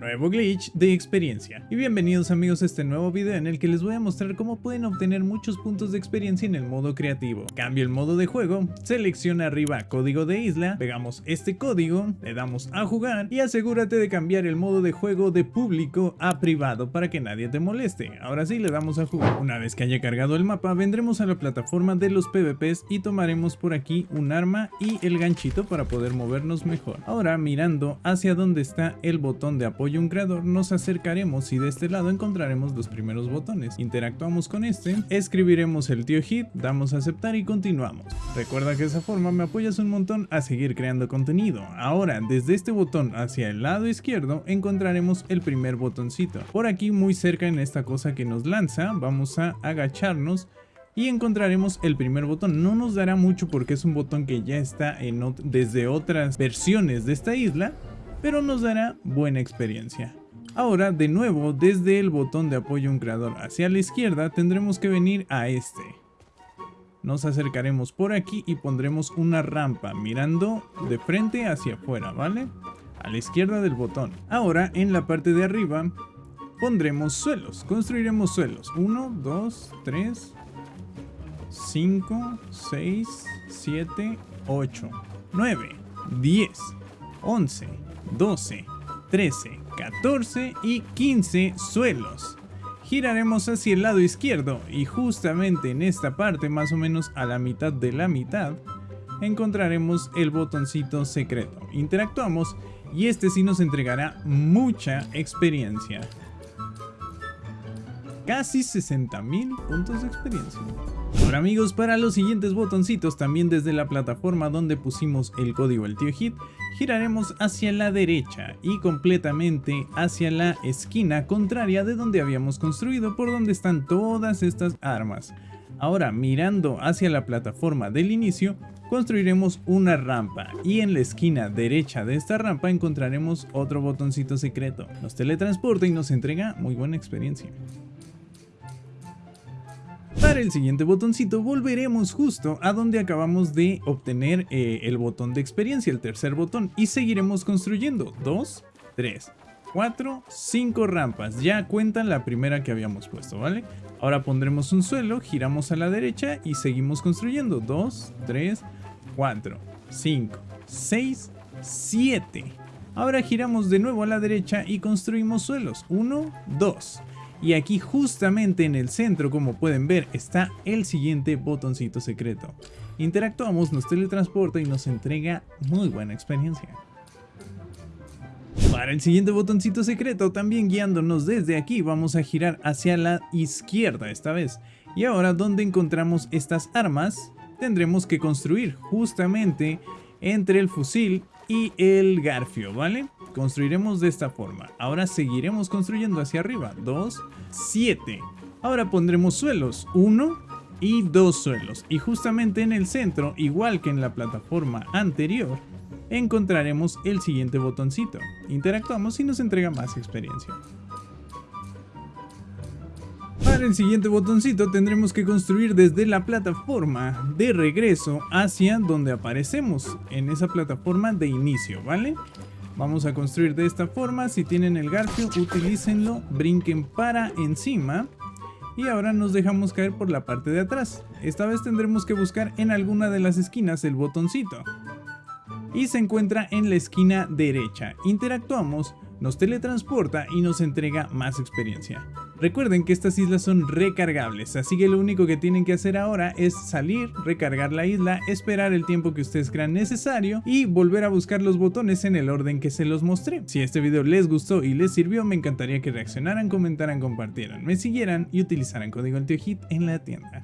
nuevo glitch de experiencia. Y bienvenidos amigos a este nuevo video en el que les voy a mostrar cómo pueden obtener muchos puntos de experiencia en el modo creativo. Cambio el modo de juego, selecciona arriba código de isla, pegamos este código, le damos a jugar y asegúrate de cambiar el modo de juego de público a privado para que nadie te moleste. Ahora sí le damos a jugar. Una vez que haya cargado el mapa vendremos a la plataforma de los PvPs y tomaremos por aquí un arma y el ganchito para poder movernos mejor. Ahora mirando hacia donde está el botón de apoyo un creador, nos acercaremos y de este lado encontraremos los primeros botones. Interactuamos con este, escribiremos el tío hit, damos a aceptar y continuamos. Recuerda que de esa forma me apoyas un montón a seguir creando contenido. Ahora, desde este botón hacia el lado izquierdo encontraremos el primer botoncito. Por aquí muy cerca en esta cosa que nos lanza, vamos a agacharnos y encontraremos el primer botón. No nos dará mucho porque es un botón que ya está en desde otras versiones de esta isla, pero nos dará buena experiencia. Ahora, de nuevo, desde el botón de apoyo a un creador hacia la izquierda, tendremos que venir a este. Nos acercaremos por aquí y pondremos una rampa mirando de frente hacia afuera, ¿vale? A la izquierda del botón. Ahora, en la parte de arriba, pondremos suelos. Construiremos suelos. 1, 2, 3, 5, 6, 7, 8, 9, 10, 11, 12, 13, 14 y 15 suelos. Giraremos hacia el lado izquierdo y justamente en esta parte, más o menos a la mitad de la mitad, encontraremos el botoncito secreto. Interactuamos y este sí nos entregará mucha experiencia. Casi 60.000 puntos de experiencia. Ahora amigos, para los siguientes botoncitos, también desde la plataforma donde pusimos el código el tío hit, giraremos hacia la derecha y completamente hacia la esquina contraria de donde habíamos construido, por donde están todas estas armas. Ahora, mirando hacia la plataforma del inicio, construiremos una rampa y en la esquina derecha de esta rampa encontraremos otro botoncito secreto. Nos teletransporta y nos entrega muy buena experiencia. El siguiente botoncito volveremos justo a donde acabamos de obtener eh, el botón de experiencia, el tercer botón, y seguiremos construyendo. 2, 3, 4, 5 rampas. Ya cuentan la primera que habíamos puesto, ¿vale? Ahora pondremos un suelo, giramos a la derecha y seguimos construyendo. 2, 3, 4, 5, 6, 7. Ahora giramos de nuevo a la derecha y construimos suelos. 1, 2. Y aquí justamente en el centro, como pueden ver, está el siguiente botoncito secreto. Interactuamos, nos teletransporta y nos entrega muy buena experiencia. Para el siguiente botoncito secreto, también guiándonos desde aquí, vamos a girar hacia la izquierda esta vez. Y ahora donde encontramos estas armas, tendremos que construir justamente entre el fusil y el garfio, ¿vale? Construiremos de esta forma. Ahora seguiremos construyendo hacia arriba. 2, 7. Ahora pondremos suelos. 1 y 2 suelos. Y justamente en el centro, igual que en la plataforma anterior, encontraremos el siguiente botoncito. Interactuamos y nos entrega más experiencia. Para el siguiente botoncito tendremos que construir desde la plataforma de regreso hacia donde aparecemos, en esa plataforma de inicio, ¿vale? Vamos a construir de esta forma, si tienen el garfio utilícenlo, brinquen para encima y ahora nos dejamos caer por la parte de atrás. Esta vez tendremos que buscar en alguna de las esquinas el botoncito. Y se encuentra en la esquina derecha. Interactuamos nos teletransporta y nos entrega más experiencia. Recuerden que estas islas son recargables, así que lo único que tienen que hacer ahora es salir, recargar la isla, esperar el tiempo que ustedes crean necesario y volver a buscar los botones en el orden que se los mostré. Si este video les gustó y les sirvió, me encantaría que reaccionaran, comentaran, compartieran, me siguieran y utilizaran código hit en la tienda.